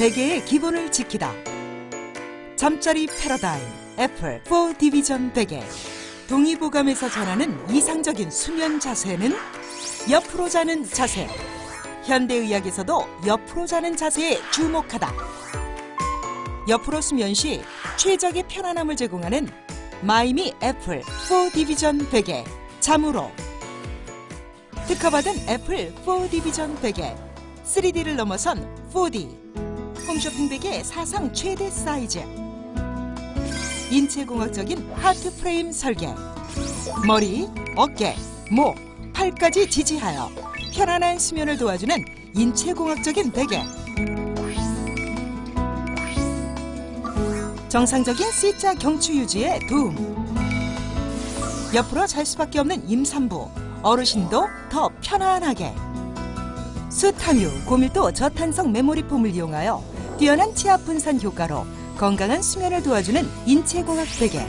베개의 기본을 지키다. 잠자리 패러다임 애플 4 Division 베개. 동의보감에서 전하는 이상적인 수면 자세는 옆으로 자는 자세. 현대의학에서도 옆으로 자는 자세에 주목하다. 옆으로 수면 시 최적의 편안함을 제공하는 마이미 애플 4 Division 베개. 잠으로 특허받은 애플 4 Division 베개 3D를 넘어선 4D 홈쇼핑 베개 사상 최대 사이즈. 인체공학적인 하트 프레임 설계. 머리, 어깨, 목, 팔까지 지지하여 편안한 수면을 도와주는 인체공학적인 베개. 정상적인 C자 경추 유지에 도움. 옆으로 잘 수밖에 없는 임산부, 어르신도 더 편안하게. 수탐유 고밀도 저탄성 메모리 폼을 이용하여 뛰어난 체압 분산 효과로 건강한 수면을 도와주는 인체공학 베개.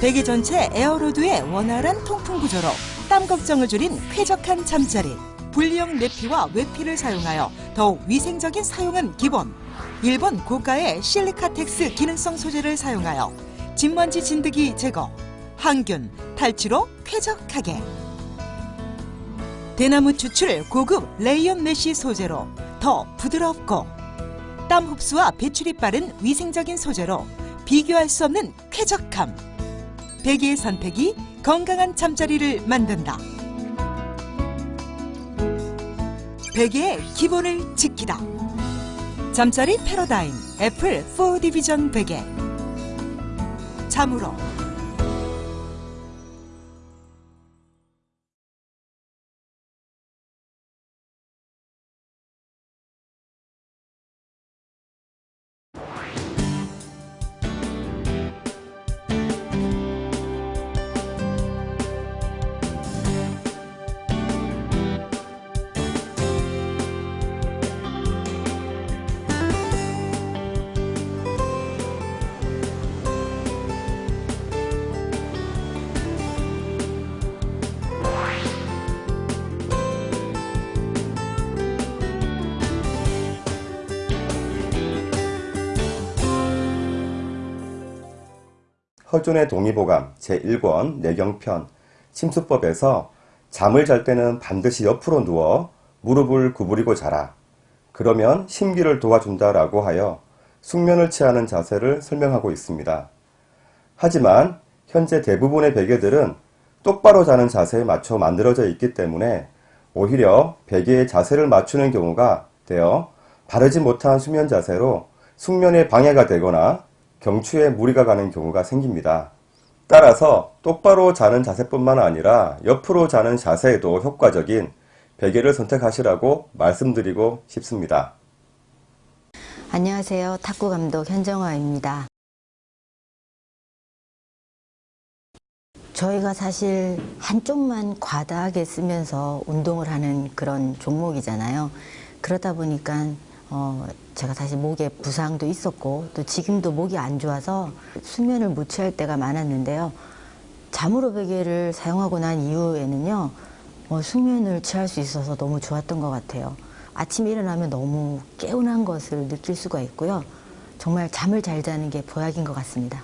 베개 전체 에어로드의 원활한 통풍 구조로 땀 걱정을 줄인 쾌적한 잠자리. 분리형 내피와 외피를 사용하여 더욱 위생적인 사용은 기본. 일본 고가의 실리카텍스 기능성 소재를 사용하여 집먼지 진드기 제거, 항균, 탈취로 쾌적하게. 대나무 추출 고급 레이온 mesh 소재로 더 부드럽고 땀 흡수와 배출이 빠른 위생적인 소재로 비교할 수 없는 쾌적함. 베개의 선택이 건강한 잠자리를 만든다. 베개의 기본을 지키다. 잠자리 패러다임 애플 4 디비전 베개 잠으로 허준의 동의보감 제1권 내경편 침수법에서 잠을 잘 때는 반드시 옆으로 누워 무릎을 구부리고 자라. 그러면 심기를 도와준다 라고 하여 숙면을 취하는 자세를 설명하고 있습니다. 하지만 현재 대부분의 베개들은 똑바로 자는 자세에 맞춰 만들어져 있기 때문에 오히려 베개의 자세를 맞추는 경우가 되어 바르지 못한 수면 자세로 숙면에 방해가 되거나 경추에 무리가 가는 경우가 생깁니다. 따라서 똑바로 자는 자세뿐만 아니라 옆으로 자는 자세에도 효과적인 베개를 선택하시라고 말씀드리고 싶습니다. 안녕하세요. 탁구 감독 현정화입니다. 저희가 사실 한쪽만 과다하게 쓰면서 운동을 하는 그런 종목이잖아요. 그러다 보니까 어, 제가 사실 목에 부상도 있었고 또 지금도 목이 안 좋아서 수면을 못 취할 때가 많았는데요. 잠으로 베개를 사용하고 난 이후에는요. 어, 숙면을 취할 수 있어서 너무 좋았던 것 같아요. 아침에 일어나면 너무 개운한 것을 느낄 수가 있고요. 정말 잠을 잘 자는 게 보약인 것 같습니다.